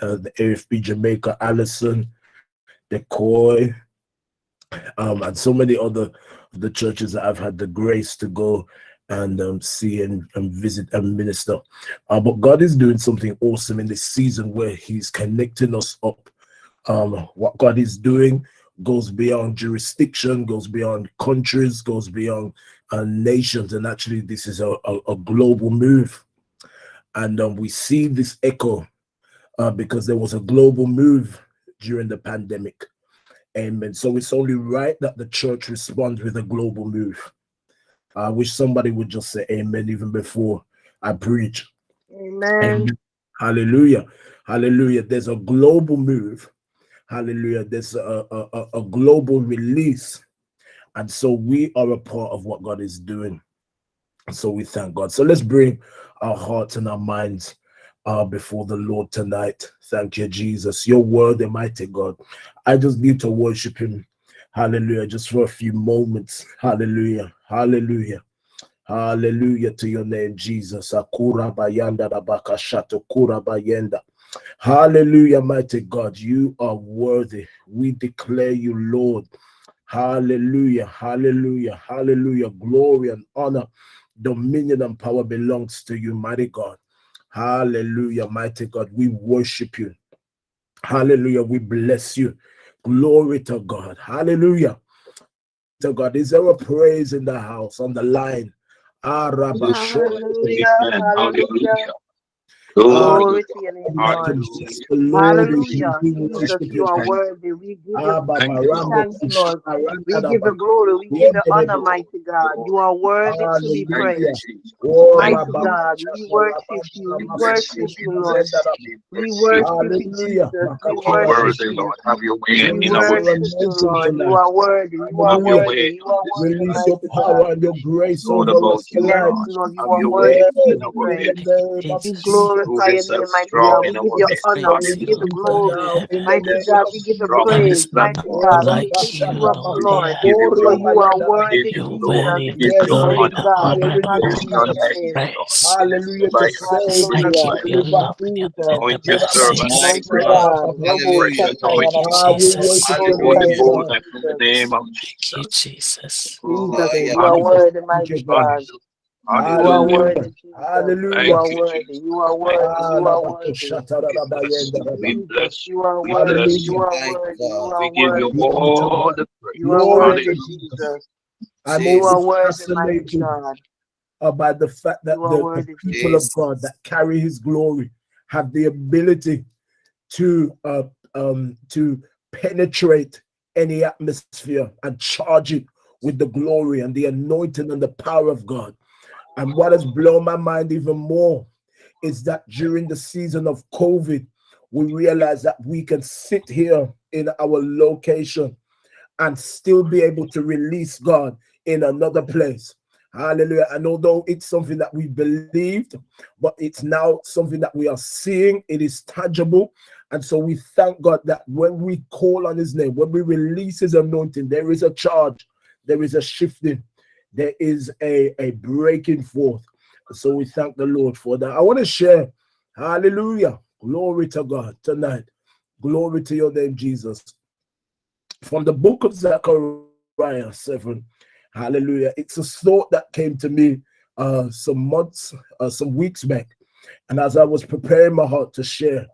uh, the AFB Jamaica, Allison, Decoy, um, and so many other the churches that I've had the grace to go and um, see and, and, visit and minister. Uh, but God is doing something awesome in this season where He's connecting us up. Um, what God is doing goes beyond jurisdiction, goes beyond countries, goes beyond uh, nations, and actually, this is a, a, a global move. And um, we see this echo uh, because there was a global move during the pandemic. Amen. So it's only right that the church responds with a global move. I wish somebody would just say amen even before I preach. Amen. amen. Hallelujah. Hallelujah. There's a global move. Hallelujah. There's a, a, a global release. And so we are a part of what God is doing. So we thank God. So let's bring our hearts and our minds uh, before the Lord tonight. Thank you, Jesus. Your word, mighty God. I just need to worship him. Hallelujah. Just for a few moments. Hallelujah. Hallelujah. Hallelujah to your name, Jesus. Akura bayanda kura bayenda. Hallelujah, mighty God. You are worthy. We declare you, Lord. Hallelujah. Hallelujah. Hallelujah. Glory and honor, dominion and power belongs to you, mighty God. Hallelujah, mighty God. We worship you. Hallelujah. We bless you. Glory to God. Hallelujah. To God. Is there a praise in the house on the line? Ah, hallelujah. Hallelujah. Glory to your name, Lord. Hallelujah. Jesus, you are worthy. We give you thanks, Lord. We give you glory. We give you honor, mighty God. You are worthy to be praised. Mighty God, we worship you. We worship you, Lord. We worship you, Jesus. We worship you. Lord. Have your way we worship you, Lord. You are worthy. You are worthy. You are worthy. Release your power and your grace over us tonight. Yes, Lord. You are worthy to be praised. We glorify glorify your name, mighty God. We give you honor. We give you glory. Mighty God, we give you praise. Mighty God, we lift you up, Lord. For you are worthy, Jesus. Mighty God, we Hallelujah. To save, Hallelujah. Anoint your servant. Mighty God. Hallelujah. Ah, in the name of Jesus. Jesus, you are worthy, mighty God. You are worthy, Hallelujah. You are worthy. You are worthy. You are worthy. We bless you. are worthy. You are worthy. You are worthy. We give you all the praise. You are worthy, Jesus. I'm you are worthy, mighty God. About the fact that the, the, people of God that carry His glory have the ability to uh, um, to penetrate any atmosphere and charge it with the glory and the anointing and the power of God. And what has blown my mind even more is that during the season of COVID, we realize that we can sit here in our location and still be able to release God in another place. Hallelujah. And although it's something that we believed, but it's now something that we are seeing, it is tangible. And so we thank God that when we call on his name, when we release his anointing, there is a charge, there is a shifting, there is a, a breaking forth. So we thank the Lord for that. I want to share, hallelujah, glory to God tonight. Glory to your name, Jesus. From the book of Zechariah 7, hallelujah. It's a thought that came to me uh, some months, uh, some weeks back. And as I was preparing my heart to share,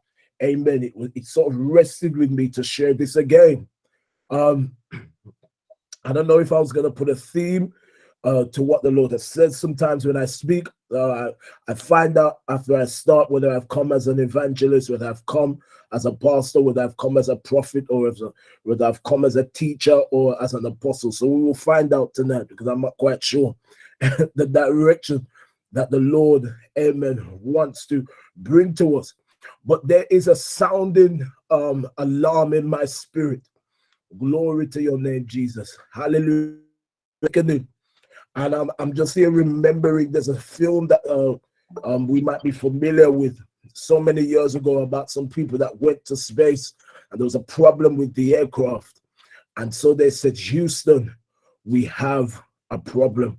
amen, it, it sort of rested with me to share this again. Um, I don't know if I was going to put a theme uh, to what the Lord has said. Sometimes when I speak, uh, I, I, find out after I start whether I've come as an evangelist, whether I've come as a pastor, whether I've come as a prophet, or a, whether I've come as a teacher or as an apostle. So we will find out tonight because I'm not quite sure the direction that the Lord, amen, wants to bring to us. But there is a sounding um, alarm in my spirit. Glory to your name, Jesus. Hallelujah and I'm, I'm just here remembering there's a film that uh, um, we might be familiar with so many years ago about some people that went to space and there was a problem with the aircraft. And so they said, Houston, we have a problem.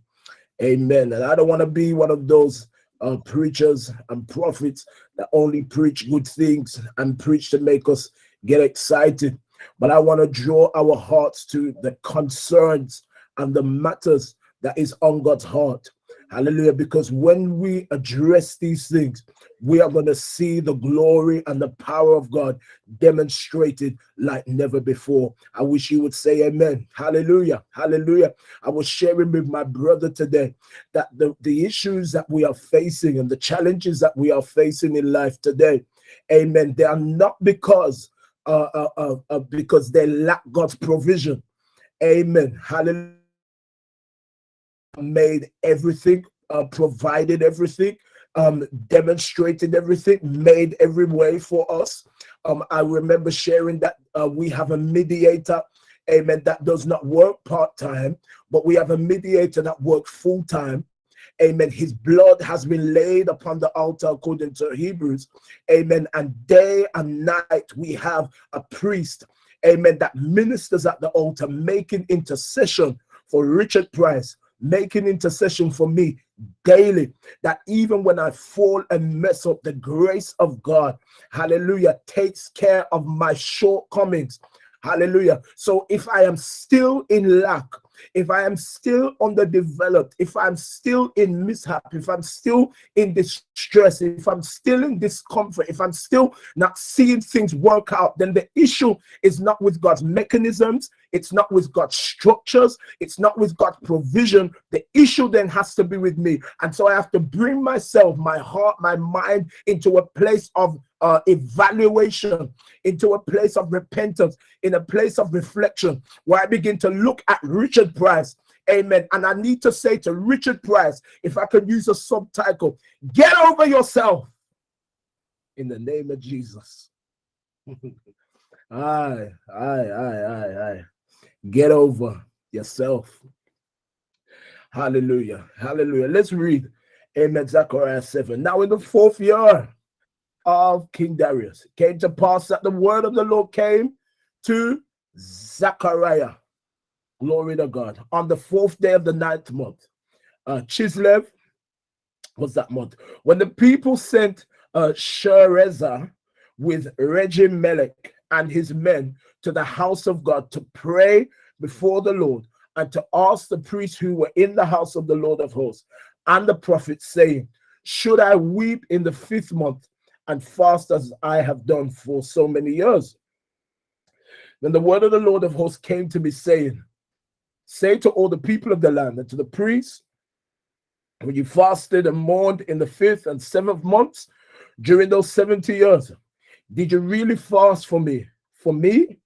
Amen. And I don't want to be one of those uh, preachers and prophets that only preach good things and preach to make us get excited. But I want to draw our hearts to the concerns and the matters that is on God's heart. Hallelujah. Because when we address these things, we are going to see the glory and the power of God demonstrated like never before. I wish you would say amen. Hallelujah. Hallelujah. I was sharing with my brother today that the, the issues that we are facing and the challenges that we are facing in life today, amen, they are not because uh, uh, uh, uh because they lack God's provision. Amen. Hallelujah made everything, uh, provided everything, um, demonstrated everything, made every way for us. Um, I remember sharing that uh, we have a mediator, amen, that does not work part time, but we have a mediator that works full time. Amen. His blood has been laid upon the altar according to Hebrews. Amen. And day and night we have a priest, amen, that ministers at the altar making intercession for Richard Price, making intercession for me daily that even when I fall and mess up, the grace of God, hallelujah, takes care of my shortcomings. Hallelujah. So if I am still in lack, if I am still underdeveloped, if I'm still in mishap, if I'm still in distress, if I'm still in discomfort, if I'm still not seeing things work out, then the issue is not with God's mechanisms, it's not with God's structures, it's not with God's provision. The issue then has to be with me. And so I have to bring myself, my heart, my mind into a place of uh, evaluation, into a place of repentance, in a place of reflection, where I begin to look at Richard Price. Amen. And I need to say to Richard Price, if I could use a subtitle, get over yourself in the name of Jesus. aye, aye, aye, aye, aye. Get over yourself. Hallelujah. Hallelujah. Let's read Amen. Zechariah 7. Now, in the fourth year of King Darius, it came to pass that the word of the Lord came to Zechariah. Glory to God. On the fourth day of the ninth month, uh, Chislev was that month. When the people sent uh, Sherezer with Regem Melech and his men to the house of God to pray before the Lord and to ask the priests who were in the house of the Lord of hosts and the prophets, saying, Should I weep in the fifth month and fast as I have done for so many years? Then the word of the Lord of hosts came to me, saying, Say to all the people of the land and to the priests, when you fasted and mourned in the fifth and seventh months during those 70 years, did you really fast for me? For me?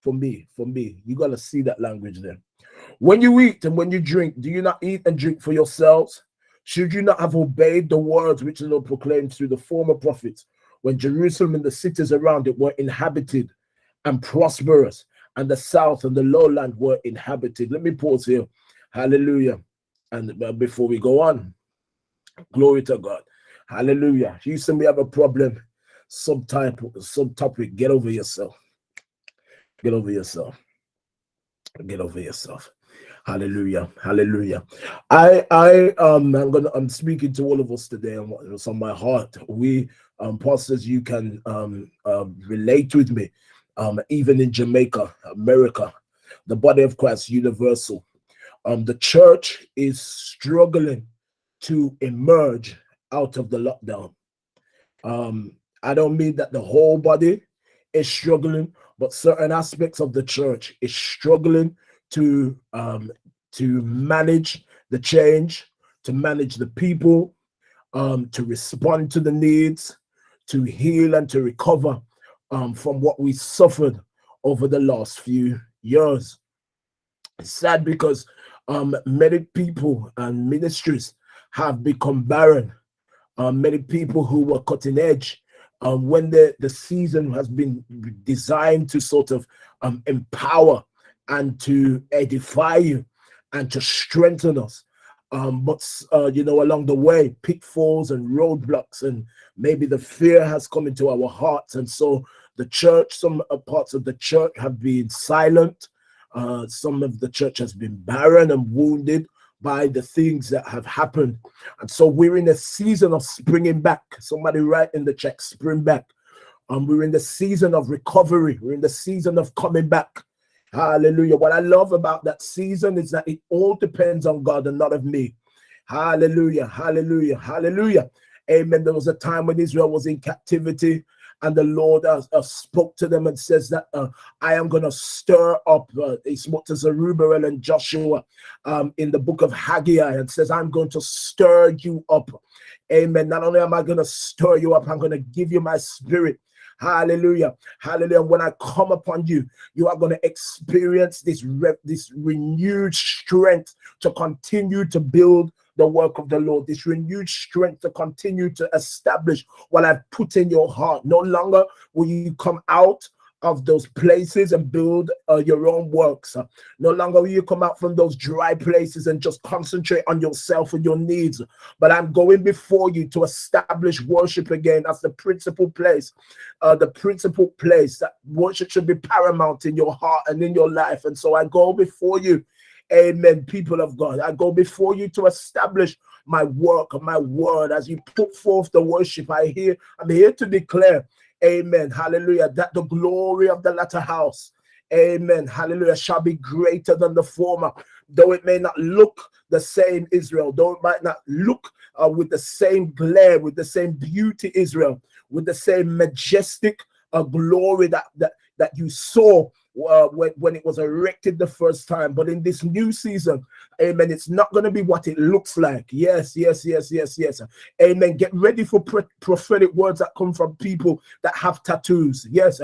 For me, for me. You got to see that language there. When you eat and when you drink, do you not eat and drink for yourselves? Should you not have obeyed the words which the Lord proclaimed through the former prophets when Jerusalem and the cities around it were inhabited and prosperous, and the south and the lowland were inhabited? Let me pause here. Hallelujah. And uh, before we go on, glory to God. Hallelujah. Houston, we have a problem. Subtype, subtopic. Get over yourself. Get over yourself. Get over yourself. Hallelujah. Hallelujah. I I um I'm gonna I'm speaking to all of us today and what's on my heart. We um pastors, you can um uh, relate with me. Um, even in Jamaica, America, the body of Christ universal. Um, the church is struggling to emerge out of the lockdown. Um, I don't mean that the whole body is struggling, but certain aspects of the church is struggling to um, to manage the change, to manage the people, um, to respond to the needs, to heal and to recover um, from what we suffered over the last few years. It's sad because um, many people and ministries have become barren. Uh, many people who were cutting edge um, when the, the season has been designed to sort of um, empower and to edify you and to strengthen us. Um, but, uh, you know, along the way, pitfalls and roadblocks, and maybe the fear has come into our hearts. And so the church, some uh, parts of the church have been silent. Uh, some of the church has been barren and wounded. by the things that have happened. And so we're in a season of springing back. Somebody write in the check, spring back. Um, we're in the season of recovery. We're in the season of coming back. Hallelujah. What I love about that season is that it all depends on God and not of me. Hallelujah. Hallelujah. Hallelujah. Amen. There was a time when Israel was in captivity and the Lord uh, uh, spoke to them and says that uh, I am going to stir up. He spoke to Zerubbabel and Joshua um, in the book of Haggai and says, I'm going to stir you up. Amen. Not only am I going to stir you up, I'm going to give you my spirit. Hallelujah. Hallelujah. When I come upon you, you are going to experience this, this renewed strength to continue to build the work of the Lord, this renewed strength to continue to establish what I've put in your heart. No longer will you come out of those places and build uh, your own works. No longer will you come out from those dry places and just concentrate on yourself and your needs. But I'm going before you to establish worship again as the principal place, uh, the principal place that worship should be paramount in your heart and in your life. And so I go before you Amen. People of God, I go before you to establish my work, my word, as you put forth the worship. I hear, I'm here to declare, Amen. Hallelujah. That the glory of the latter house, Amen. Hallelujah, shall be greater than the former. Though it may not look the same, Israel, though it might not look uh, with the same glare, with the same beauty, Israel, with the same majestic uh, glory that, that, that you saw uh, when, when it was erected the first time. But in this new season, amen, it's not going to be what it looks like. Yes, yes, yes, yes, yes. Amen. Get ready for prophetic words that come from people that have tattoos. Yes,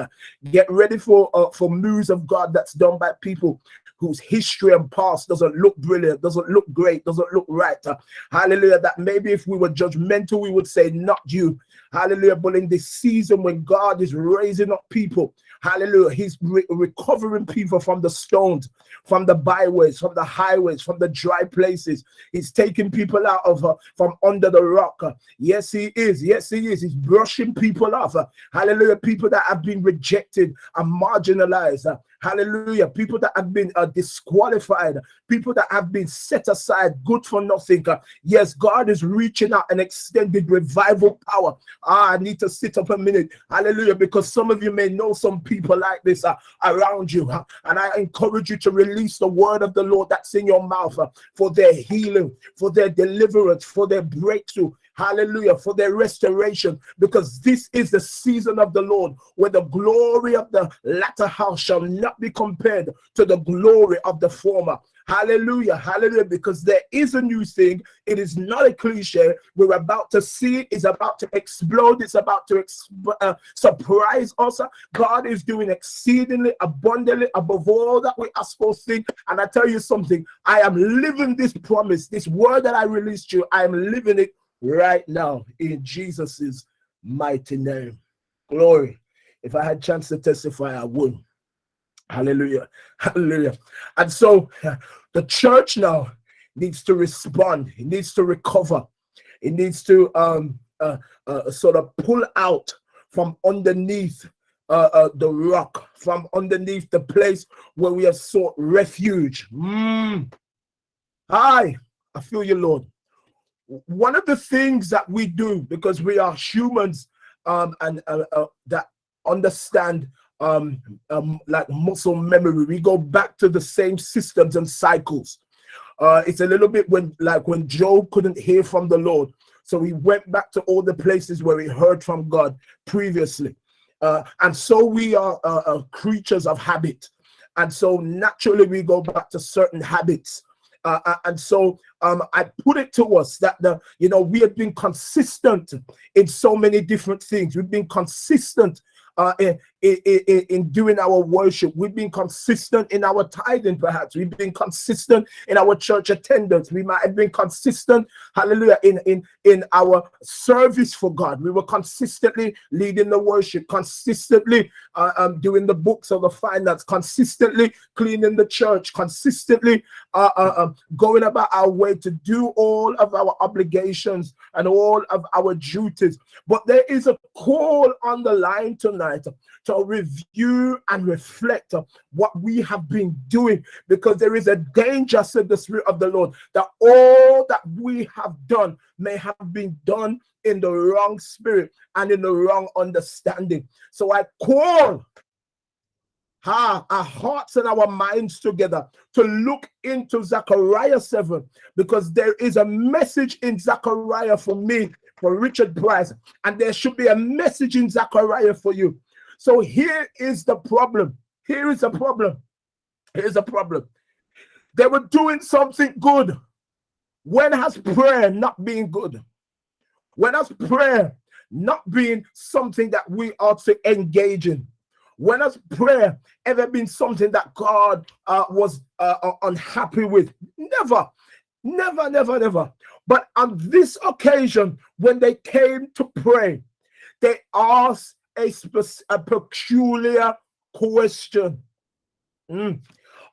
get ready for uh, for moves of God that's done by people whose history and past doesn't look brilliant, doesn't look great, doesn't look right. Uh, hallelujah. That maybe if we were judgmental, we would say, not you. Hallelujah. But in this season when God is raising up people Hallelujah. He's re recovering people from the stones, from the byways, from the highways, from the dry places. He's taking people out of uh, from under the rock. Yes, he is. Yes, he is. He's brushing people off. Hallelujah. People that have been rejected and marginalized. Hallelujah. People that have been uh, disqualified, people that have been set aside, good for nothing. Uh, yes, God is reaching out and extended revival power. Ah, I need to sit up a minute. Hallelujah. Because some of you may know some people like this uh, around you. Uh, and I encourage you to release the word of the Lord that's in your mouth uh, for their healing, for their deliverance, for their breakthrough hallelujah, for their restoration, because this is the season of the Lord where the glory of the latter house shall not be compared to the glory of the former. Hallelujah, hallelujah, because there is a new thing. It is not a cliche. We're about to see it. It's about to explode. It's about to uh, surprise us. God is doing exceedingly abundantly above all that we ask for think. And I tell you something, I am living this promise, this word that I released you, I am living it right now in Jesus's mighty name. Glory. If I had chance to testify, I would. Hallelujah. Hallelujah. And so the church now needs to respond. It needs to recover. It needs to um, uh, uh, sort of pull out from underneath uh, uh, the rock, from underneath the place where we have sought refuge. Mm. Hi, I feel you, Lord one of the things that we do because we are humans um, and uh, uh, that understand um, um, like muscle memory, we go back to the same systems and cycles. Uh, it's a little bit when like when Job couldn't hear from the Lord, so he went back to all the places where he heard from God previously. Uh, and so we are uh, uh creatures of habit. And so naturally we go back to certain habits uh, uh, and so um, I put it to us that the you know we have been consistent in so many different things. We've been consistent uh, in, in, in, doing our worship. We've been consistent in our tithing, perhaps. We've been consistent in our church attendance. We might have been consistent, hallelujah, in, in, in our service for God. We were consistently leading the worship, consistently uh, um, doing the books of the finance, consistently cleaning the church, consistently uh, uh, um, going about our way to do all of our obligations and all of our duties. But there is a call on the line tonight to to review and reflect on what we have been doing because there is a danger, said the Spirit of the Lord, that all that we have done may have been done in the wrong spirit and in the wrong understanding. So I call our hearts and our minds together to look into Zechariah 7 because there is a message in Zechariah for me, for Richard Price, and there should be a message in Zechariah for you. So here is the problem. Here is a problem. Here's a problem. They were doing something good. When has prayer not been good? When has prayer not been something that we ought to engage in? When has prayer ever been something that God uh, was uh, uh, unhappy with? Never, never, never, never. But on this occasion, when they came to pray, they asked a, a peculiar question. Mm.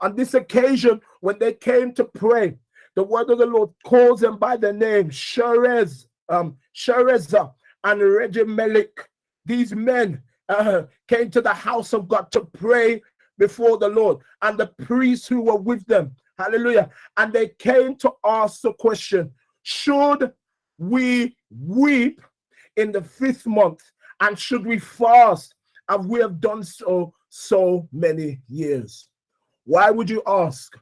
On this occasion, when they came to pray, the word of the Lord calls them by the name Sherez, um, Shereza, and Regimelik. These men uh, came to the house of God to pray before the Lord, and the priests who were with them. Hallelujah. And they came to ask the question Should we weep in the fifth month? And should we fast as we have done so so many years? Why would you ask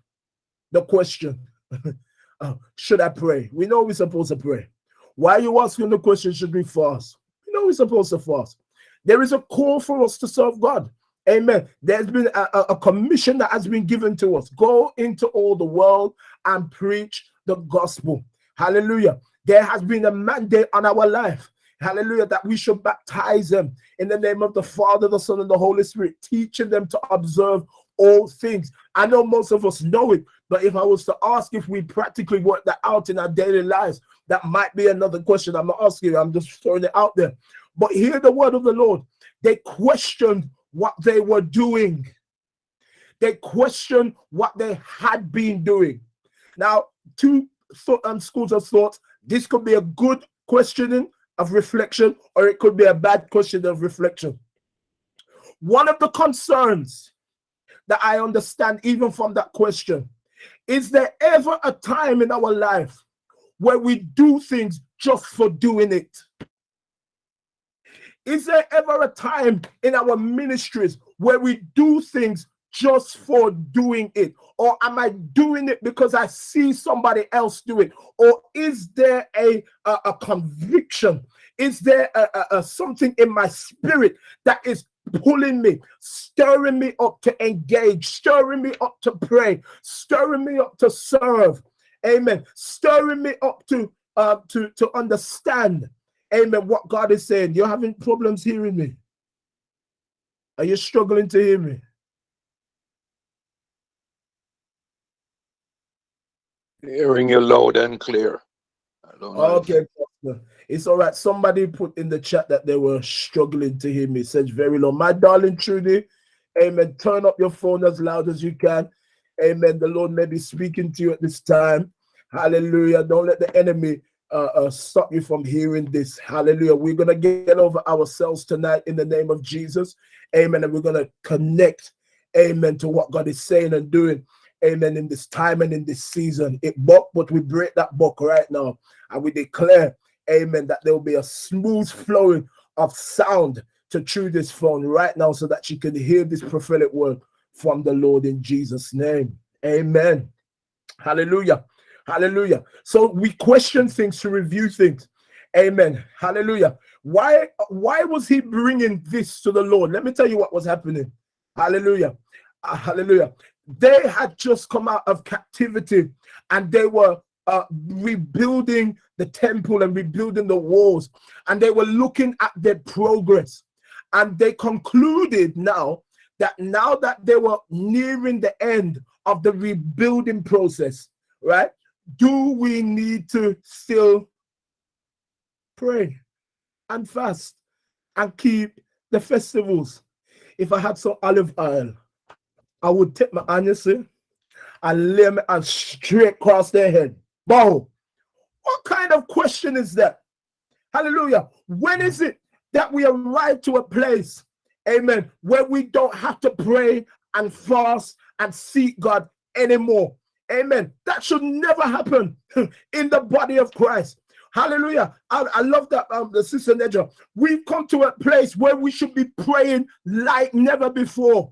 the question? uh, should I pray? We know we're supposed to pray. Why are you asking the question, should we fast? We know we're supposed to fast. There is a call for us to serve God. Amen. There's been a, a, commission that has been given to us. Go into all the world and preach the gospel. Hallelujah. There has been a mandate on our life. Hallelujah. That we should baptize them in the name of the Father, the Son, and the Holy Spirit, teaching them to observe all things. I know most of us know it, but if I was to ask if we practically work that out in our daily lives, that might be another question. I'm not asking, I'm just throwing it out there. But hear the word of the Lord. They questioned what they were doing. They questioned what they had been doing. Now, two um, schools of thought. This could be a good questioning of reflection, or it could be a bad question of reflection. One of the concerns that I understand, even from that question, is there ever a time in our life where we do things just for doing it? Is there ever a time in our ministries where we do things just for doing it? Or am I doing it because I see somebody else do it? Or is there a, a, a conviction? Is there a, a, something in my spirit that is pulling me, stirring me up to engage, stirring me up to pray, stirring me up to serve? Amen. Stirring me up to uh, to to understand Amen. What God is saying. You're having problems hearing me. Are you struggling to hear me? Hearing you loud and clear. okay, it's all right. Somebody put in the chat that they were struggling to hear me. Says very low. My darling Trudy, amen. Turn up your phone as loud as you can. Amen. The Lord may be speaking to you at this time. Hallelujah. Don't let the enemy uh, uh, stop you from hearing this. Hallelujah. We're going to get over ourselves tonight in the name of Jesus. Amen. And we're going to connect, amen, to what God is saying and doing. Amen. In this time and in this season, it buck, but we break that book right now and we declare, amen, that there will be a smooth flowing of sound to through this phone right now so that you can hear this prophetic word from the Lord in Jesus' name. Amen. Hallelujah. Hallelujah. So we question things to review things. Amen. Hallelujah. Why why was he bringing this to the Lord? Let me tell you what was happening. Hallelujah. Uh, hallelujah. They had just come out of captivity and they were uh, rebuilding the temple and rebuilding the walls and they were looking at their progress and they concluded now that now that they were nearing the end of the rebuilding process right do we need to still pray and fast and keep the festivals? If I had some olive oil, I would take my onions and lay my and straight across their head. Bow. What kind of question is that? Hallelujah. When is it that we arrive to a place, Amen. Where we don't have to pray and fast and seek God anymore. Amen. That should never happen in the body of Christ. Hallelujah. I, I love that, um, the sister Nedra. We've come to a place where we should be praying like never before.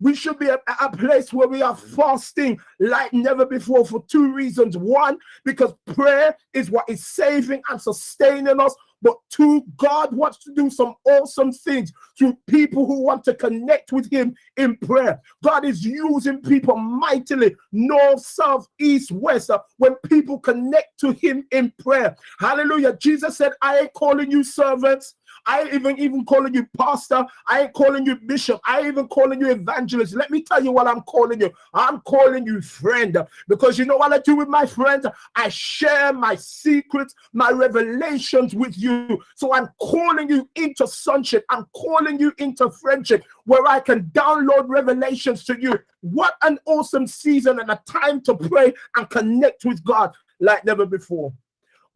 We should be at a place where we are fasting like never before for two reasons. One, because prayer is what is saving and sustaining us but two, God wants to do some awesome things through people who want to connect with Him in prayer. God is using people mightily, north, south, east, west, uh, when people connect to Him in prayer. Hallelujah. Jesus said, I ain't calling you servants, I even even calling you pastor. I ain't calling you bishop. I even calling you evangelist. Let me tell you what I'm calling you. I'm calling you friend because you know what I do with my friends? I share my secrets, my revelations with you. So I'm calling you into sonship. I'm calling you into friendship where I can download revelations to you. What an awesome season and a time to pray and connect with God like never before.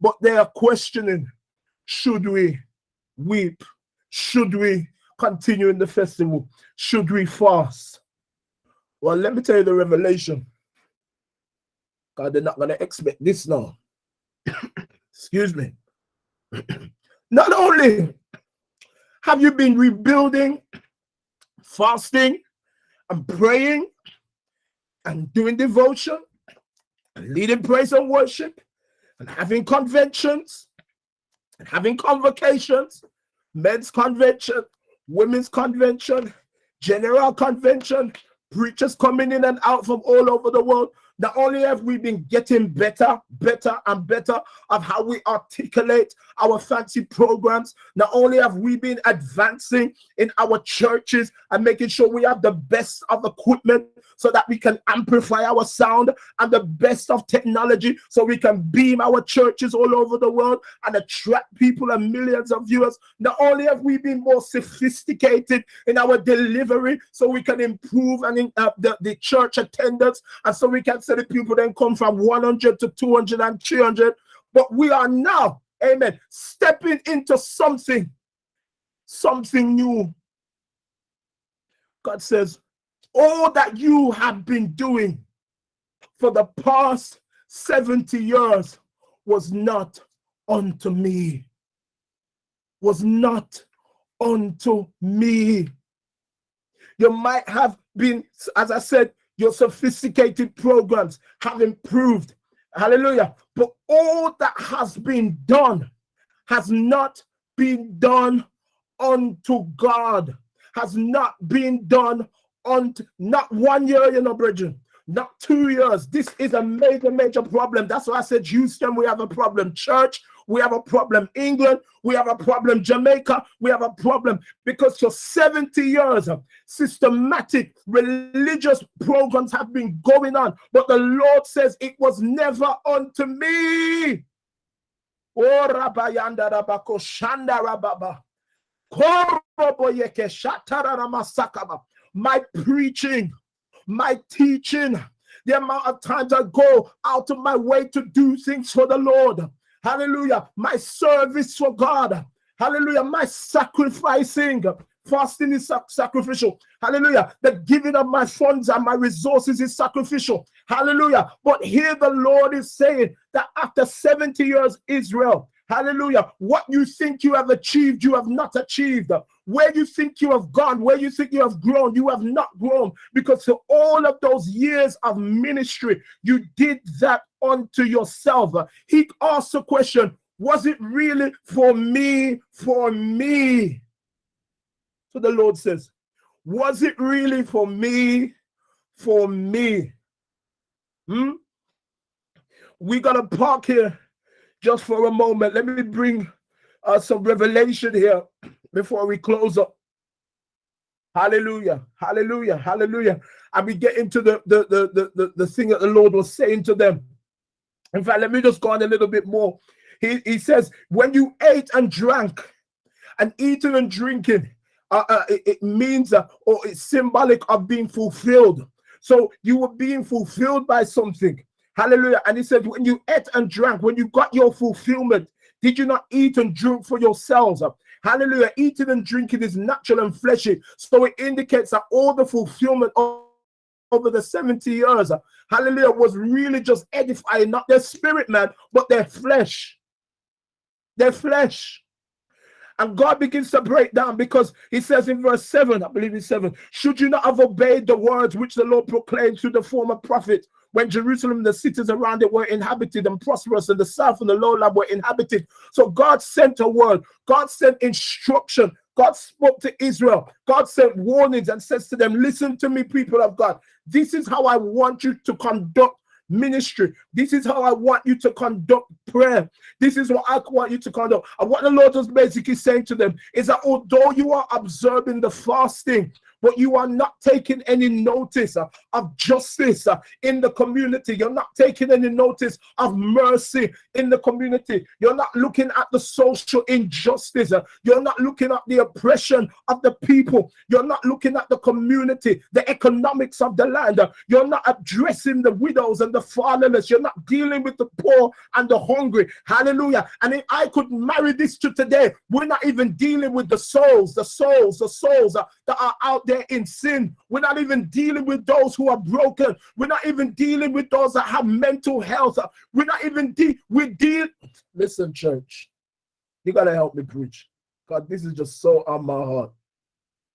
But they are questioning, should we weep? Should we continue in the festival? Should we fast? Well, let me tell you the revelation. God, they're not going to expect this now. Excuse me. not only have you been rebuilding, fasting, and praying, and doing devotion, and leading praise and worship, and having conventions, having convocations, men's convention, women's convention, general convention, preachers coming in and out from all over the world. Not only have we been getting better, better, and better of how we articulate our fancy programs, not only have we been advancing in our churches and making sure we have the best of equipment so that we can amplify our sound and the best of technology so we can beam our churches all over the world and attract people and millions of viewers. Not only have we been more sophisticated in our delivery so we can improve and in, uh, the, the church attendance and so we can people then come from 100 to 200 and 300. But we are now, amen, stepping into something, something new. God says, all that you have been doing for the past 70 years was not unto me. Was not unto me. You might have been, as I said, your sophisticated programs have improved. Hallelujah. But all that has been done has not been done unto God, has not been done on not one year, you know, brethren, not two years. This is a major, major problem. That's why I said, Houston, we have a problem. Church, we have a problem. England, we have a problem. Jamaica, we have a problem because for 70 years, uh, systematic religious programs have been going on. But the Lord says it was never unto me. Oh, Rabayanda Rabako Shanda Rababa my preaching, my teaching, the amount of times I go out of my way to do things for the Lord. Hallelujah. My service for God. Hallelujah. My sacrificing. Fasting is sacrificial. Hallelujah. The giving of my funds and my resources is sacrificial. Hallelujah. But here the Lord is saying that after 70 years, Israel, Hallelujah. What you think you have achieved, you have not achieved. Where you think you have gone, where you think you have grown, you have not grown. Because for all of those years of ministry, you did that unto yourself. He asked the question, was it really for me, for me? So the Lord says, was it really for me, for me? Hmm? We got to park here just for a moment, let me bring uh, some revelation here before we close up. Hallelujah, hallelujah, hallelujah. And we get into the, the, the, the, the thing that the Lord was saying to them. In fact, let me just go on a little bit more. He, he says, when you ate and drank, and eating and drinking, uh, uh, it, it, means uh, or it's symbolic of being fulfilled. So you were being fulfilled by something. Hallelujah. And he said, when you ate and drank, when you got your fulfillment, did you not eat and drink for yourselves? Hallelujah. Eating and drinking is natural and fleshy. So it indicates that all the fulfillment of over the 70 years, hallelujah, was really just edifying not their spirit, man, but their flesh. Their flesh. And God begins to break down because he says in verse 7, I believe it's 7, should you not have obeyed the words which the Lord proclaimed through the former prophet when Jerusalem the cities around it were inhabited and prosperous, and the south and the lowland were inhabited. So God sent a word, God sent instruction. God spoke to Israel. God sent warnings and says to them, Listen to me, people of God. This is how I want you to conduct ministry. This is how I want you to conduct prayer. This is what I want you to conduct. And what the Lord was basically saying to them is that although you are observing the fasting, but you are not taking any notice uh, of justice uh, in the community. You're not taking any notice of mercy in the community. You're not looking at the social injustice. Uh, you're not looking at the oppression of the people. You're not looking at the community, the economics of the land. You're not addressing the widows and the fatherless. You're not dealing with the poor and the hungry. Hallelujah. And if I could marry this to today, we're not even dealing with the souls, the souls, the souls that are out there there in sin. We're not even dealing with those who are broken. We're not even dealing with those that have mental health. We're not even de- we deal. Listen, church, you gotta help me preach. God, this is just so on my heart.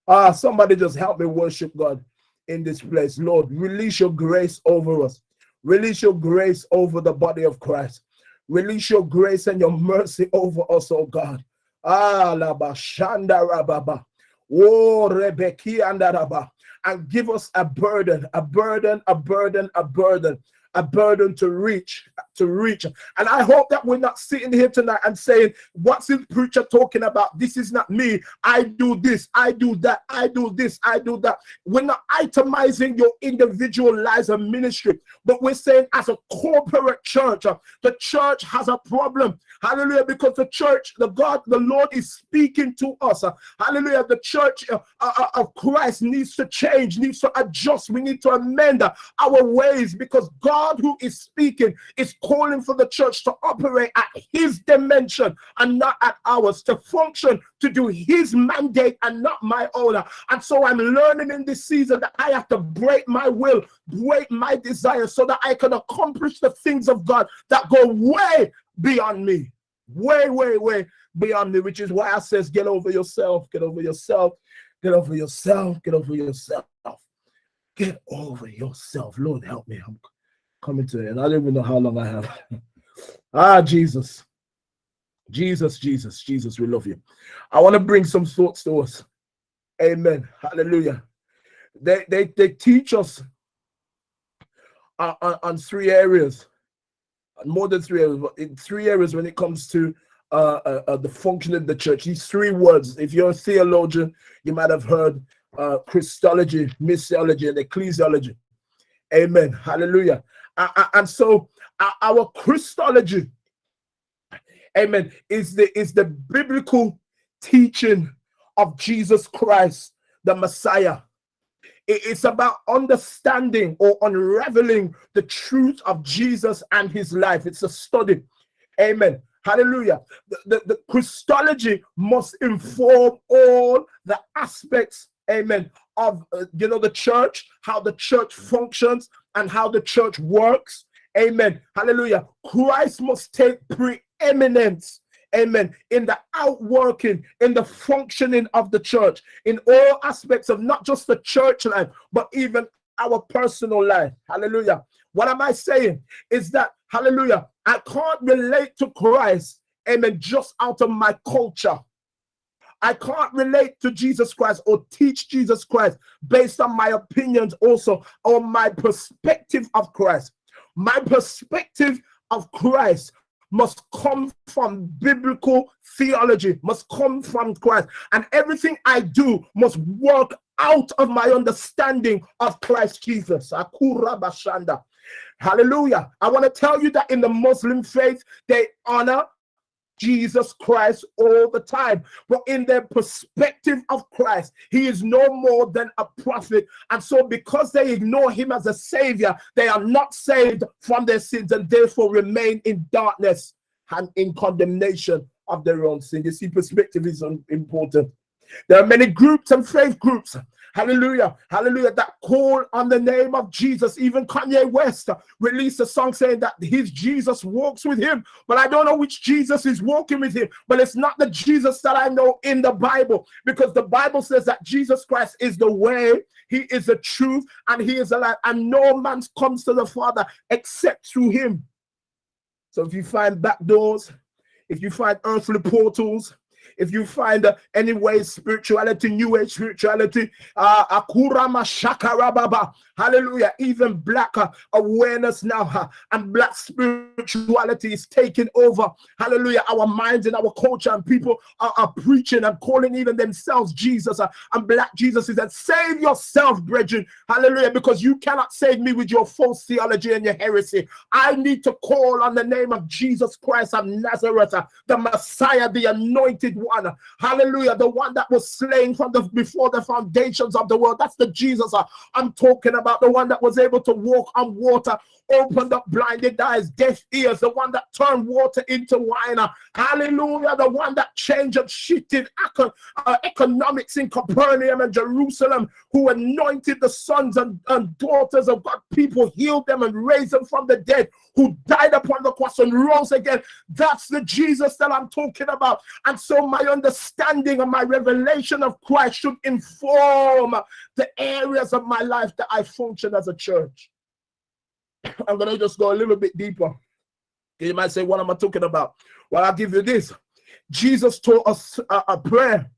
Ah, somebody just help me worship God in this place. Lord, release your grace over us. Release your grace over the body of Christ. Release your grace and your mercy over us, oh God. Ah, la bashanda rababa. Oh, Rebecca and Araba, and give us a burden, a burden, a burden, a burden a burden to reach, to reach. And I hope that we're not sitting here tonight and saying, What's this preacher talking about? This is not me. I do this, I do that, I do this, I do that. We're not itemizing your individual lives of ministry, but we're saying, as a corporate church, uh, the church has a problem. Hallelujah. Because the church, the God, the Lord is speaking to us. Uh, hallelujah. The church uh of Christ needs to change, needs to adjust. We need to amend our ways because God God who is speaking is calling for the church to operate at his dimension and not at ours, to function, to do his mandate and not my own. And so I'm learning in this season that I have to break my will, break my desire so that I can accomplish the things of God that go way beyond me. Way, way, way beyond me, which is why I says, get over yourself, get over yourself, get over yourself, get over yourself. Get over yourself. Lord, help me. I'm coming to it. And I don't even know how long I have. ah, Jesus. Jesus, Jesus, Jesus, we love you. I want to bring some thoughts to us. Amen. Hallelujah. They they, they teach us on, on, on three areas, more than three areas, but in three areas when it comes to uh, uh, uh, the function of the church. These three words, if you're a theologian, you might have heard uh, Christology, missiology, and ecclesiology. Amen. Hallelujah and so our Christology, amen, is the is the biblical teaching of Jesus Christ, the Messiah. It's about understanding or unraveling the truth of Jesus and his life. It's a study. Amen. Hallelujah. The, the, the Christology must inform all the aspects, amen, of uh, you know the church, how the church functions, and how the church works. Amen. Hallelujah. Christ must take preeminence. Amen. In the outworking, in the functioning of the church, in all aspects of not just the church life, but even our personal life. Hallelujah. What am I saying? Is that, hallelujah, I can't relate to Christ, amen, just out of my culture. I can't relate to Jesus Christ or teach Jesus Christ based on my opinions also or my perspective of Christ. My perspective of Christ must come from biblical theology, must come from Christ. And everything I do must work out of my understanding of Christ Jesus. Akura Bashanda. Hallelujah. I want to tell you that in the Muslim faith, they honor Jesus Christ all the time. But in their perspective of Christ, he is no more than a prophet. And so, because they ignore him as a savior, they are not saved from their sins and therefore remain in darkness and in condemnation of their own sin. You see, perspective is important. There are many groups and faith groups Hallelujah. Hallelujah. That call on the name of Jesus. Even Kanye West released a song saying that his Jesus walks with him. But I don't know which Jesus is walking with him. But it's not the Jesus that I know in the Bible because the Bible says that Jesus Christ is the way, he is the truth, and he is the life. And no man comes to the Father except through him. So if you find back doors, if you find earthly portals, if you find uh, any way spirituality, new age spirituality, uh, akurama shakarababa, hallelujah, even black uh, awareness now uh, and black spirituality is taking over, hallelujah, our minds and our culture, and people are, are preaching and calling even themselves Jesus, uh, and black Jesus is that save yourself, brethren, hallelujah, because you cannot save me with your false theology and your heresy. I need to call on the name of Jesus Christ of Nazareth, uh, the Messiah, the anointed one. Hallelujah. The one that was slain from the before the foundations of the world. That's the Jesus uh, I'm talking about. The one that was able to walk on water, opened up blinded eyes, deaf ears, the one that turned water into wine. Hallelujah. The one that changed and shifted uh, economics in Capernaum and Jerusalem, who anointed the sons and, and daughters of God. People healed them and raised them from the dead, who died upon the cross and rose again. That's the Jesus that I'm talking about. And so my understanding and my revelation of Christ should inform the areas of my life that I function as a church. I'm going to just go a little bit deeper. You might say, What am I talking about? Well, I'll give you this. Jesus taught us a, a prayer.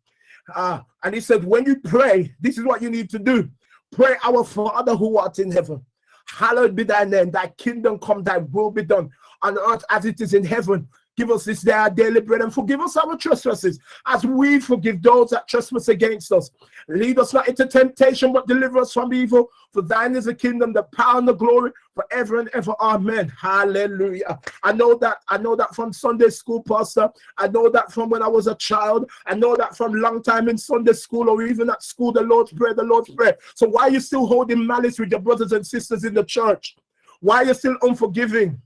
Uh, and he said, When you pray, this is what you need to do pray, Our Father who art in heaven. Hallowed be thy name, thy kingdom come, thy will be done on earth as it is in heaven. Give us this day our daily bread and forgive us our trespasses as we forgive those that trespass against us. Lead us not into temptation, but deliver us from evil. For thine is the kingdom, the power, and the glory forever and ever. Amen. Hallelujah. I know that. I know that from Sunday school, Pastor. I know that from when I was a child. I know that from long time in Sunday school or even at school, the Lord's Prayer, the Lord's Prayer. So why are you still holding malice with your brothers and sisters in the church? Why are you still unforgiving?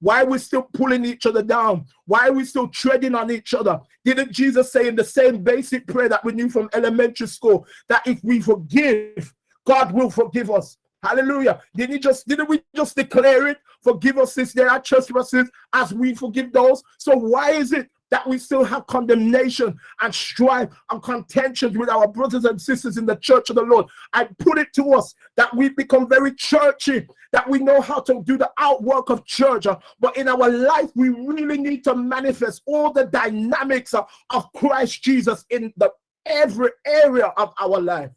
Why are we still pulling each other down? Why are we still treading on each other? Didn't Jesus say in the same basic prayer that we knew from elementary school that if we forgive, God will forgive us? Hallelujah. Didn't he just didn't we just declare it? Forgive us since there are trespasses as we forgive those. So why is it that we still have condemnation and strife and contentions with our brothers and sisters in the church of the Lord. I put it to us that we become very churchy, that we know how to do the outwork of church, uh, but in our life, we really need to manifest all the dynamics uh, of Christ Jesus in the every area of our life.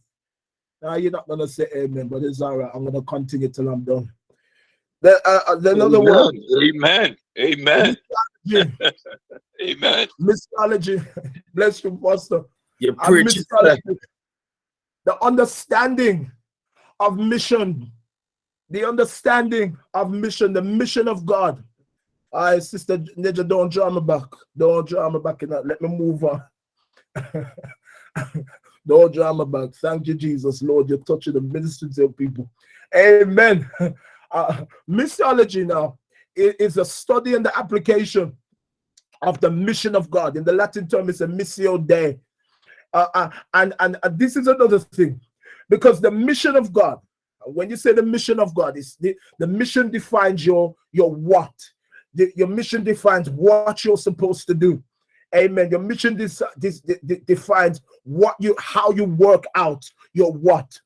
Now, you're not going to say amen, but it's all right. I'm going to continue till I'm done. The, uh, uh another amen. word. Amen. Amen. Amen. Missiology. Bless you, Pastor. You preach the understanding of mission, the understanding of mission, the mission of God. I, Sister Ninja, don't draw me back. Don't draw me back. Let me move on. don't draw me back. Thank you, Jesus, Lord. You're touching the ministries of people. Amen. Uh, missiology now is a study and the application of the mission of God. In the Latin term, it's a missio Dei. Uh, uh, and, and and this is another thing, because the mission of God, when you say the mission of God, is the, the mission defines your your what. The, your mission defines what you're supposed to do. Amen. Your mission this, this, defines what you how you work out your what.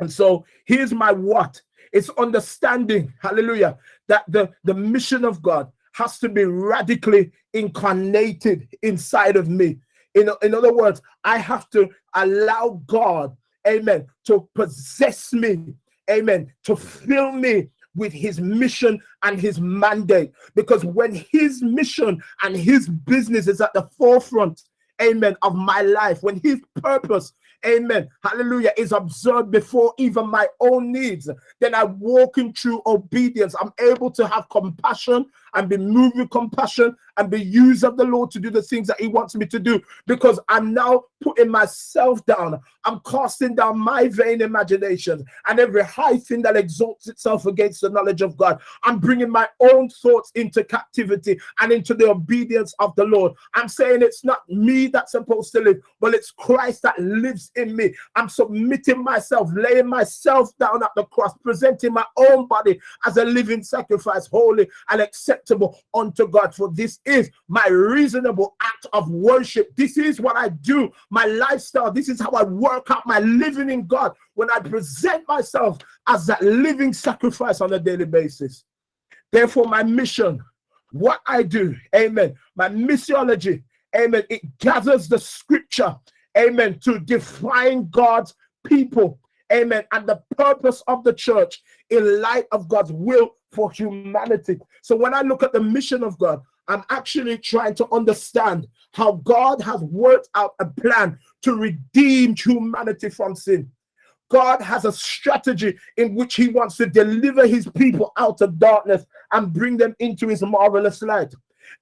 And so here's my what. It's understanding, hallelujah, that the, the mission of God has to be radically incarnated inside of me. In, in other words, I have to allow God, amen, to possess me, amen, to fill me with his mission and his mandate. Because when his mission and his business is at the forefront, amen, of my life, when his purpose amen, hallelujah, is observed before even my own needs, then I walk in true obedience. I'm able to have compassion and be moved with compassion and be used of the Lord to do the things that He wants me to do because I'm now putting myself down. I'm casting down my vain imagination and every high thing that exalts itself against the knowledge of God. I'm bringing my own thoughts into captivity and into the obedience of the Lord. I'm saying it's not me that's supposed to live, but it's Christ that lives in me. I'm submitting myself, laying myself down at the cross, presenting my own body as a living sacrifice, holy and acceptable unto God. For this is my reasonable act of worship. This is what I do, my lifestyle. This is how I work out my living in God when I present myself as that living sacrifice on a daily basis. Therefore, my mission, what I do, amen, my missiology, amen, it gathers the scripture, amen, to define God's people, amen, and the purpose of the church in light of God's will for humanity. So when I look at the mission of God, I'm actually trying to understand how God has worked out a plan to redeem humanity from sin. God has a strategy in which he wants to deliver his people out of darkness and bring them into his marvelous light.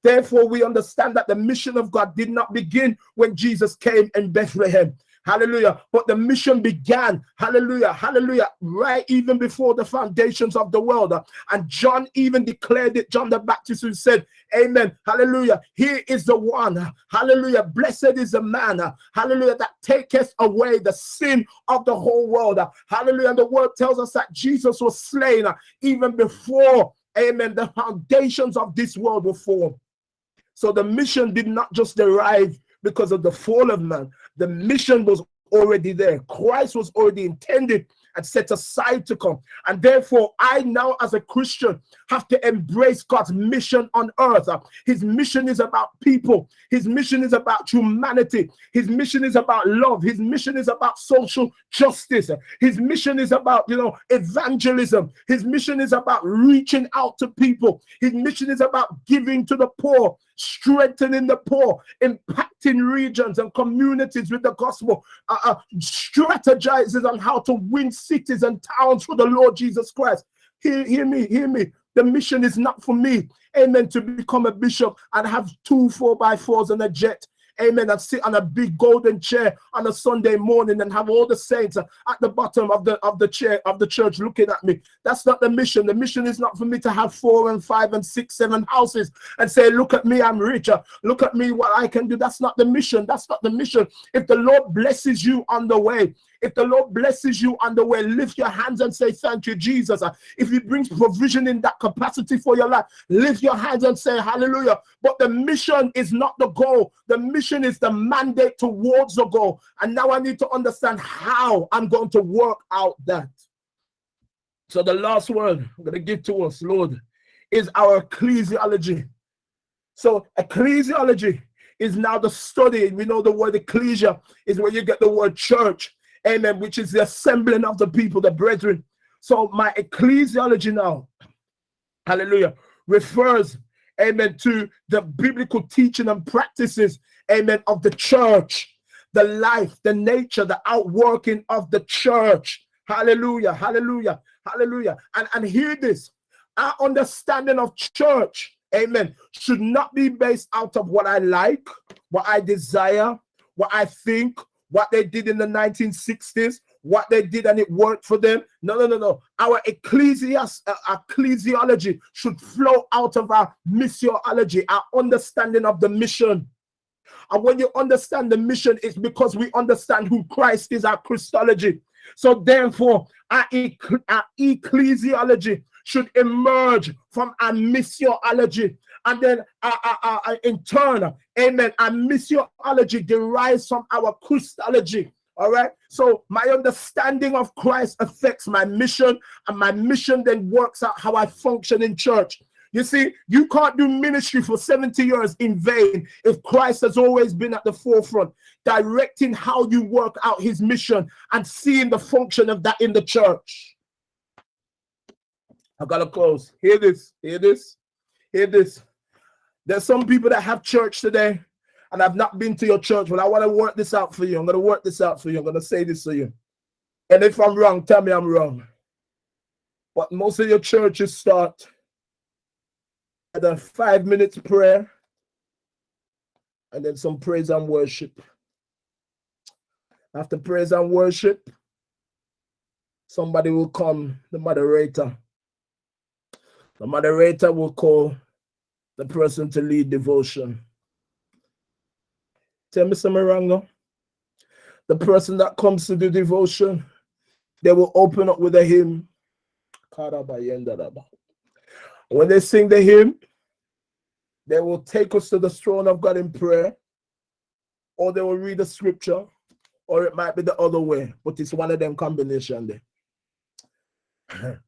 Therefore, we understand that the mission of God did not begin when Jesus came in Bethlehem. Hallelujah. But the mission began, hallelujah, hallelujah, right even before the foundations of the world. And John even declared it, John the Baptist, who said, Amen, hallelujah. Here is the one, hallelujah. Blessed is the man, hallelujah, that taketh away the sin of the whole world. Hallelujah. And the word tells us that Jesus was slain even before, amen, the foundations of this world were formed. So the mission did not just derive because of the fall of man. The mission was already there. Christ was already intended and set aside to come. And therefore, I now, as a Christian, have to embrace God's mission on earth. His mission is about people, His mission is about humanity, His mission is about love, His mission is about social justice, His mission is about, you know, evangelism, His mission is about reaching out to people, His mission is about giving to the poor strengthening the poor, impacting regions and communities with the gospel, uh, uh, strategizes on how to win cities and towns for the Lord Jesus Christ. Hear, hear me, hear me. The mission is not for me, amen, to become a bishop and have two four by fours and a jet amen, and sit on a big golden chair on a Sunday morning and have all the saints at the bottom of the of the chair of the church looking at me. That's not the mission. The mission is not for me to have four and five and six, seven houses and say, look at me, I'm richer. Look at me, what I can do. That's not the mission. That's not the mission. If the Lord blesses you on the way, if the Lord blesses you on the way, lift your hands and say, Thank you, Jesus. If He brings provision in that capacity for your life, lift your hands and say, Hallelujah. But the mission is not the goal, the mission is the mandate towards the goal. And now I need to understand how I'm going to work out that. So, the last word I'm going to give to us, Lord, is our ecclesiology. So, ecclesiology is now the study. We know the word ecclesia is where you get the word church amen, which is the assembling of the people, the brethren. So my ecclesiology now, hallelujah, refers, amen, to the biblical teaching and practices, amen, of the church, the life, the nature, the outworking of the church. Hallelujah, hallelujah, hallelujah. And, and hear this, our understanding of church, amen, should not be based out of what I like, what I desire, what I think, what they did in the 1960s, what they did and it worked for them. No, no, no, no. Our ecclesias, uh, ecclesiology should flow out of our missiology, our understanding of the mission. And when you understand the mission, it's because we understand who Christ is, our Christology. So therefore, our, our ecclesiology should emerge from our missiology and then uh, uh, uh, uh, in turn, amen, our missiology derives from our Christology. All right. So my understanding of Christ affects my mission, and my mission then works out how I function in church. You see, you can't do ministry for 70 years in vain if Christ has always been at the forefront, directing how you work out his mission and seeing the function of that in the church. I gotta close. Hear this, hear this, hear this. There's some people that have church today, and I've not been to your church, but I want to work this out for you. I'm going to work this out for you. I'm going to say this to you. And if I'm wrong, tell me I'm wrong. But most of your churches start at a five minutes prayer and then some praise and worship. After praise and worship, somebody will come, the moderator. The moderator will call the person to lead devotion. Tell me some Marango. The person that comes to do devotion, they will open up with a hymn. When they sing the hymn, they will take us to the throne of God in prayer, or they will read the scripture, or it might be the other way, but it's one of them combination there.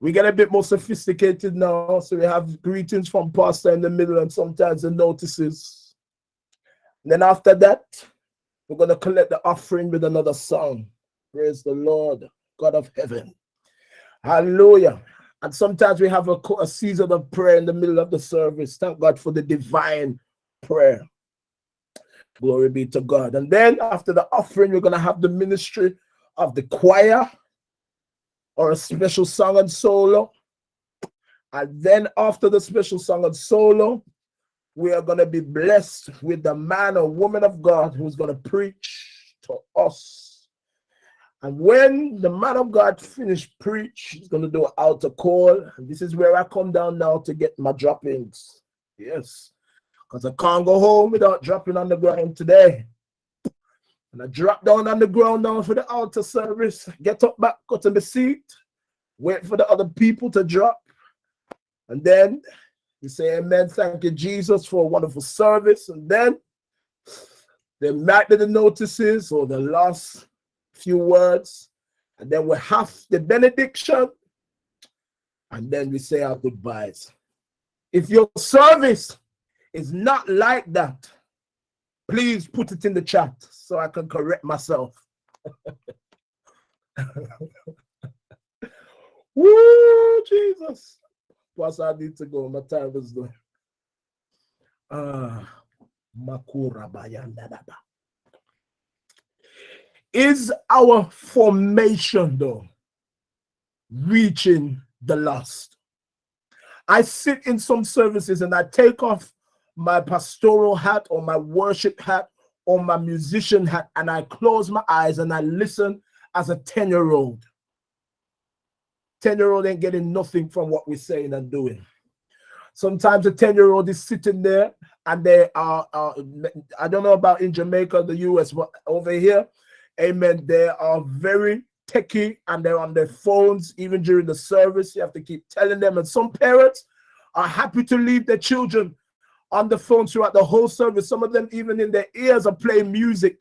we get a bit more sophisticated now, so we have greetings from pastor in the middle and sometimes the notices. And then after that, we're going to collect the offering with another song. Praise the Lord, God of heaven. Hallelujah. And sometimes we have a, a season of prayer in the middle of the service. Thank God for the divine prayer. Glory be to God. And then after the offering, we're going to have the ministry of the choir or a special song and solo. And then after the special song and solo, we are going to be blessed with the man or woman of God who's going to preach to us and when the man of God finished preach, he's going to do an altar call. And this is where I come down now to get my droppings. Yes, because I can't go home without dropping on the ground today. And I drop down on the ground now for the altar service, get up back, go to the seat, wait for the other people to drop. And then you say, Amen. Thank you, Jesus, for a wonderful service. And then they be the notices or the last few words, and then we have the benediction, and then we say our goodbyes. If your service is not like that, please put it in the chat so I can correct myself. Woo, Jesus. Plus, I need to go. My time is done. Ah, Makura Bayandadaba. Is our formation, though, reaching the lost? I sit in some services and I take off my pastoral hat or my worship hat or my musician hat and I close my eyes and I listen as a 10 year old. 10 year old ain't getting nothing from what we're saying and doing. Sometimes a 10 year old is sitting there and they are, uh, I don't know about in Jamaica, the US, but over here, Amen. They are very techy and they're on their phones even during the service. You have to keep telling them. And some parents are happy to leave their children on the phone throughout the whole service. Some of them, even in their ears, are playing music.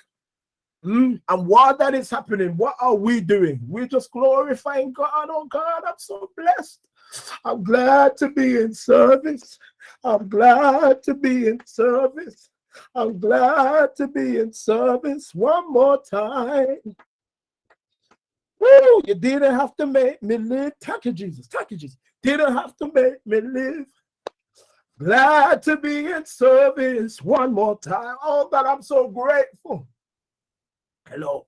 Mm? And while that is happening, what are we doing? We're just glorifying God. Oh God, I'm so blessed. I'm glad to be in service. I'm glad to be in service. I'm glad to be in service one more time. Woo, you didn't have to make me live. Thank you, Jesus. Thank you, Jesus. Didn't have to make me live. Glad to be in service one more time. Oh, that I'm so grateful. Hello.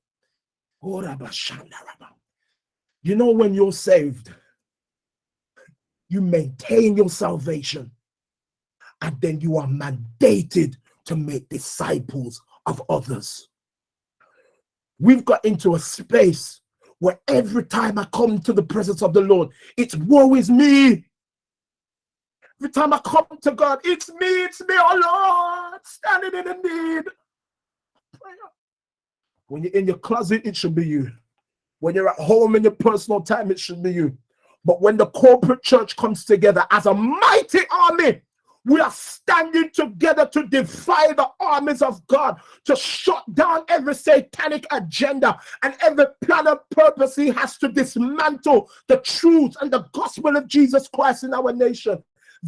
You know, when you're saved, you maintain your salvation, and then you are mandated to make disciples of others. We've got into a space where every time I come to the presence of the Lord, it's woe is me. Every time I come to God, it's me, it's me, oh Lord, standing in the need. When you're in your closet, it should be you. When you're at home in your personal time, it should be you. But when the corporate church comes together as a mighty army, we are standing together to defy the armies of God, to shut down every satanic agenda and every plan of purpose he has to dismantle the truth and the gospel of Jesus Christ in our nation.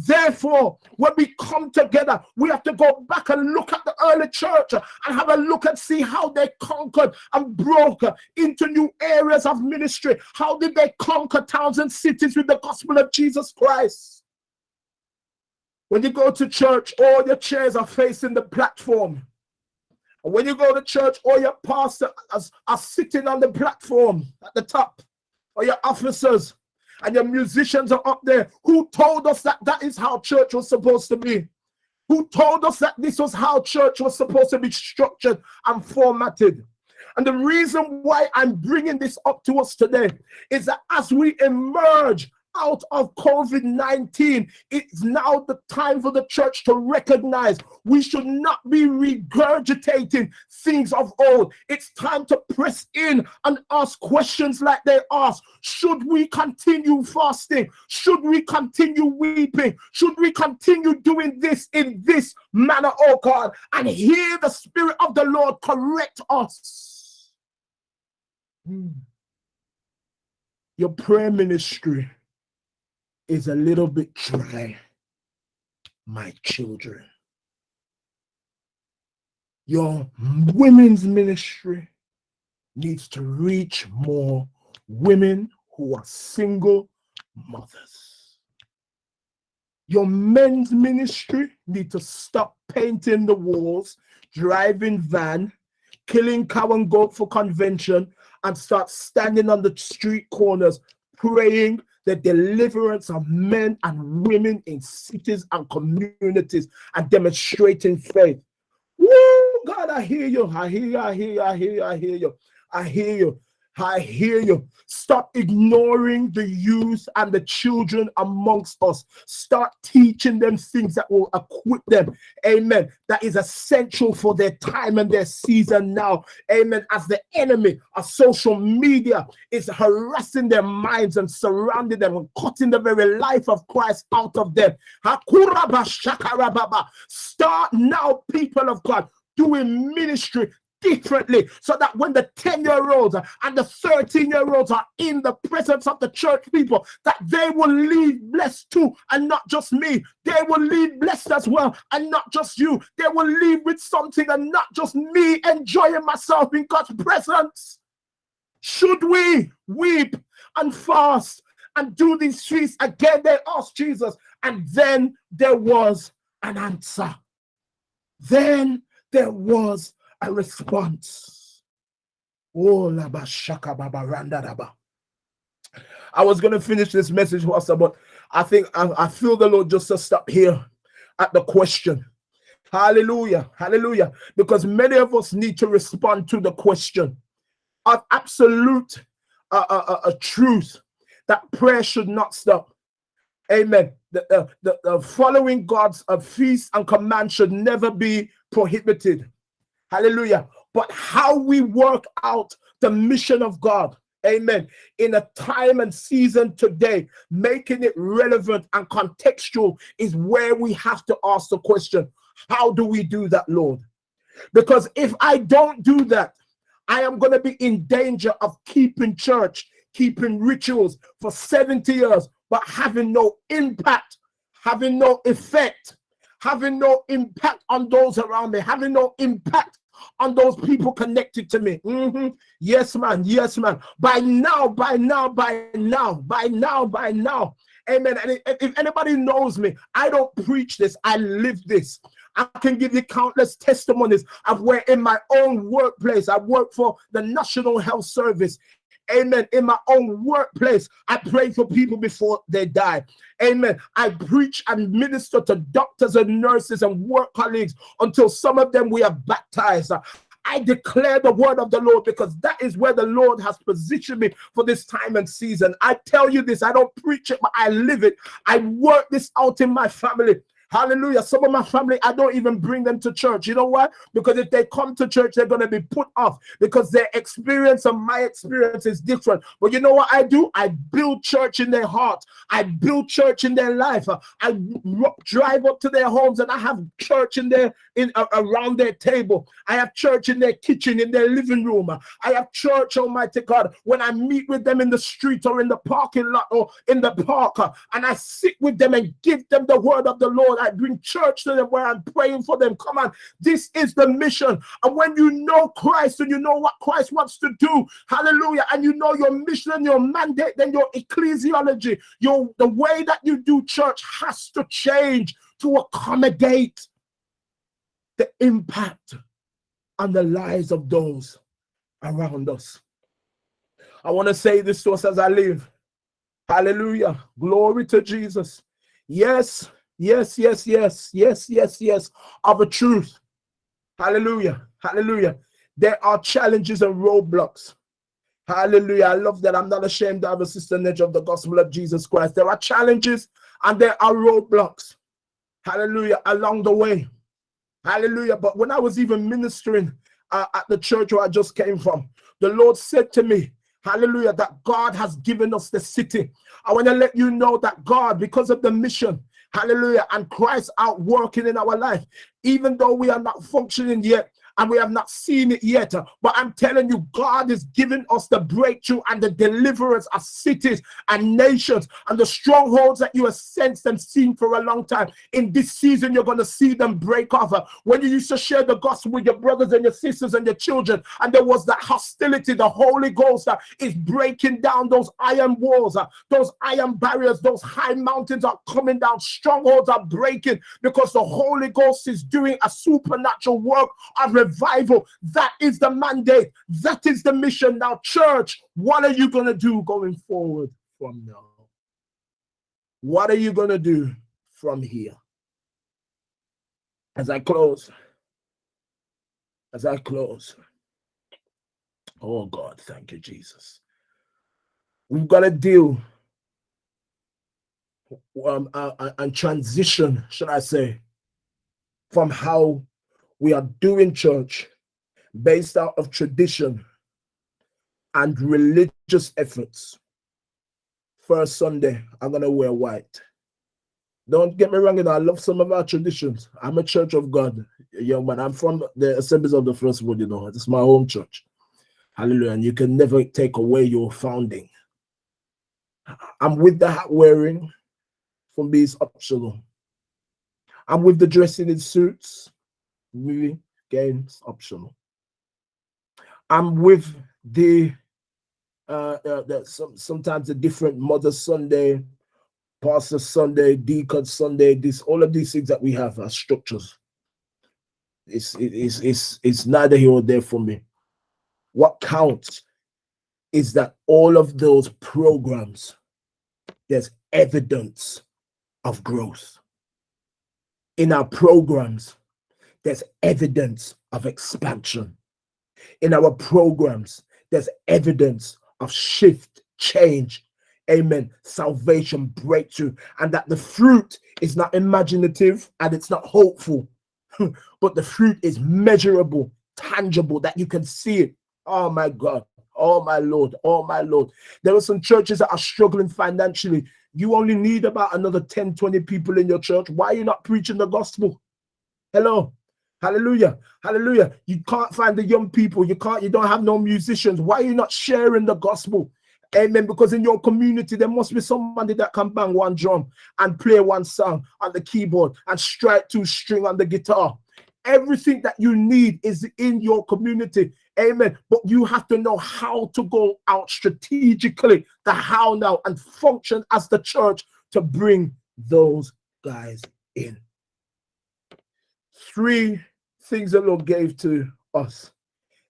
Therefore, when we come together, we have to go back and look at the early church and have a look and see how they conquered and broke into new areas of ministry. How did they conquer towns and cities with the gospel of Jesus Christ? When you go to church, all your chairs are facing the platform. And when you go to church, all your pastors are, are sitting on the platform at the top, or your officers. And your musicians are up there who told us that that is how church was supposed to be. Who told us that this was how church was supposed to be structured and formatted. And the reason why i'm bringing this up to us today is that as we emerge out of COVID 19, it's now the time for the church to recognize we should not be regurgitating things of old. It's time to press in and ask questions like they ask Should we continue fasting? Should we continue weeping? Should we continue doing this in this manner, oh God? And hear the Spirit of the Lord correct us. Hmm. Your prayer ministry is a little bit dry, my children. Your women's ministry needs to reach more women who are single mothers. Your men's ministry need to stop painting the walls, driving van, killing cow and goat for convention, and start standing on the street corners praying the deliverance of men and women in cities and communities and demonstrating faith. Woo, God, I hear you. I hear you. I hear you. I hear you. I hear you. I hear you. I hear you. Stop ignoring the youth and the children amongst us. Start teaching them things that will equip them. Amen. That is essential for their time and their season now. Amen. As the enemy of social media is harassing their minds and surrounding them and cutting the very life of Christ out of them. Start now, people of God, doing ministry differently so that when the 10 year olds and the 13 year olds are in the presence of the church people that they will leave blessed too and not just me. They will leave blessed as well and not just you. They will leave with something and not just me enjoying myself in god's presence. Should we weep and fast and do these feasts again? They asked jesus and then there was an answer. Then there was a response. Oh, I was going to finish this message, Pastor, but I think I, I feel the Lord just to stop here at the question. Hallelujah. Hallelujah. Because many of us need to respond to the question of absolute uh, uh, uh, uh truth that prayer should not stop. Amen. The, the, the following God's uh, feast and command should never be prohibited. Hallelujah. But how we work out the mission of God. Amen. In a time and season today, making it relevant and contextual is where we have to ask the question How do we do that, Lord? Because if I don't do that, I am going to be in danger of keeping church, keeping rituals for 70 years, but having no impact, having no effect, having no impact on those around me, having no impact on those people connected to me. Mm -hmm. Yes, man. Yes, man. By now, by now, by now, by now, by now. Amen. And if anybody knows me, I don't preach this, I live this. I can give you countless testimonies of where in my own workplace, I work for the National Health Service Amen. In my own workplace, I pray for people before they die. Amen. I preach and minister to doctors and nurses and work colleagues until some of them we have baptized. I declare the word of the Lord because that is where the Lord has positioned me for this time and season. I tell you this, I don't preach it, but I live it. I work this out in my family. Hallelujah. Some of my family, I don't even bring them to church. You know why? Because if they come to church, they're going to be put off because their experience and my experience is different. But you know what I do? I build church in their heart. I build church in their life. I drive up to their homes and I have church in their in uh, around their table. I have church in their kitchen, in their living room. I have church, Almighty God, when I meet with them in the street or in the parking lot or in the park, and I sit with them and give them the word of the Lord. I bring church to them where I'm praying for them. Come on, this is the mission. And when you know Christ and you know what Christ wants to do, hallelujah, and you know your mission and your mandate, then your ecclesiology, your the way that you do church has to change to accommodate the impact on the lives of those around us. I want to say this to us as I live. Hallelujah. Glory to Jesus. Yes, yes, yes, yes, yes, yes, yes, of a truth. Hallelujah. Hallelujah. There are challenges and roadblocks. Hallelujah. I love that. I'm not ashamed to have a sister nature of the gospel of Jesus Christ. There are challenges and there are roadblocks. Hallelujah. Along the way. Hallelujah. But when I was even ministering uh, at the church where I just came from, the Lord said to me, Hallelujah, that God has given us the city. I want to let you know that God, because of the mission, hallelujah, and Christ out working in our life, even though we are not functioning yet, and we have not seen it yet. But I'm telling you, God is giving us the breakthrough and the deliverance of cities and nations and the strongholds that you have sensed and seen for a long time. In this season, you're going to see them break off. When you used to share the gospel with your brothers and your sisters and your children, and there was that hostility, the Holy Ghost uh, is breaking down those iron walls, uh, those iron barriers, those high mountains are coming down, strongholds are breaking because the Holy Ghost is doing a supernatural work of revival. That is the mandate. That is the mission. Now, church, what are you going to do going forward from now? What are you going to do from here? As I close, as I close, oh God, thank you, Jesus. We've got to deal um, uh, uh and transition, should I say, from how we are doing church based out of tradition and religious efforts. First Sunday, I'm going to wear white. Don't get me wrong, you know, I love some of our traditions. I'm a church of God, young man. I'm from the Assemblies of the First Born, you know. It's my home church. Hallelujah. And you can never take away your founding. I'm with the hat wearing from these optional. I'm with the dressing in suits movie games optional. I'm with the uh, uh some, sometimes the different Mother Sunday, Pastor Sunday, Deacon Sunday, this all of these things that we have are structures. It's it's it's it's neither here or there for me. What counts is that all of those programs, there's evidence of growth. In our programs, there's evidence of expansion. In our programs, there's evidence of shift, change, amen, salvation, breakthrough, and that the fruit is not imaginative and it's not hopeful, but the fruit is measurable, tangible, that you can see it. Oh my God. Oh my Lord, oh my Lord. There are some churches that are struggling financially. You only need about another 10, 20 people in your church. Why are you not preaching the gospel? Hello. Hallelujah. Hallelujah. You can't find the young people. You can't, you don't have no musicians. Why are you not sharing the gospel? Amen. Because in your community, there must be somebody that can bang one drum and play one song on the keyboard and strike two string on the guitar. Everything that you need is in your community. Amen. But you have to know how to go out strategically, the how now, and function as the church to bring those guys in. Three things the Lord gave to us.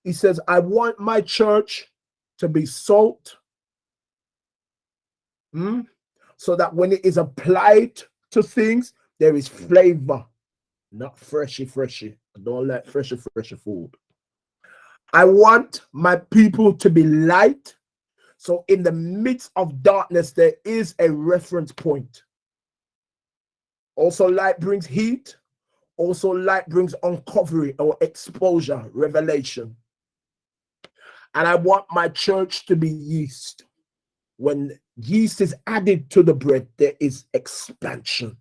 He says, I want my church to be salt hmm, so that when it is applied to things, there is flavor, not freshy, freshy. I don't like freshy, freshy food. I want my people to be light. So in the midst of darkness, there is a reference point. Also, light brings heat. Also, light brings uncovery or exposure, revelation. And I want my church to be yeast. When yeast is added to the bread, there is expansion.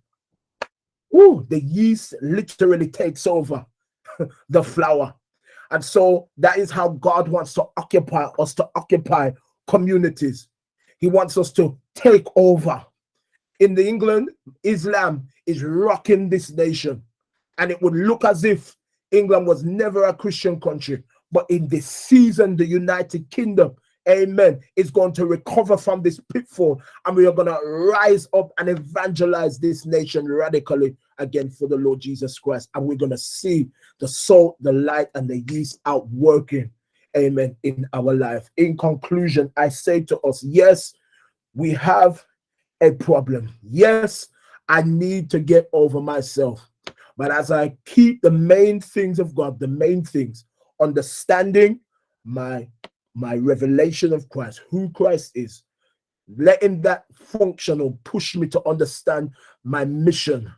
Ooh, the yeast literally takes over the flour. And so that is how God wants to occupy us to occupy communities. He wants us to take over. In the England, Islam is rocking this nation and it would look as if England was never a Christian country. But in this season, the United Kingdom, amen, is going to recover from this pitfall. And we are going to rise up and evangelize this nation radically again for the Lord Jesus Christ. And we're going to see the salt, the light, and the yeast out working, amen, in our life. In conclusion, I say to us, yes, we have a problem. Yes, I need to get over myself. But as I keep the main things of God, the main things, understanding my my revelation of Christ, who Christ is, letting that function or push me to understand my mission.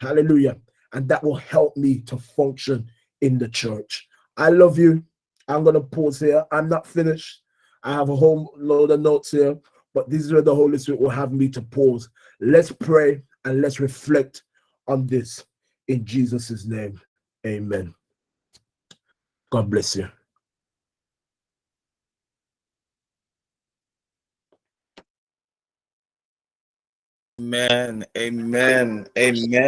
Hallelujah. And that will help me to function in the church. I love you. I'm going to pause here. I'm not finished. I have a whole load of notes here, but this is where the Holy Spirit will have me to pause. Let's pray and let's reflect on this in Jesus' name. Amen. God bless you. Amen. Amen. Amen.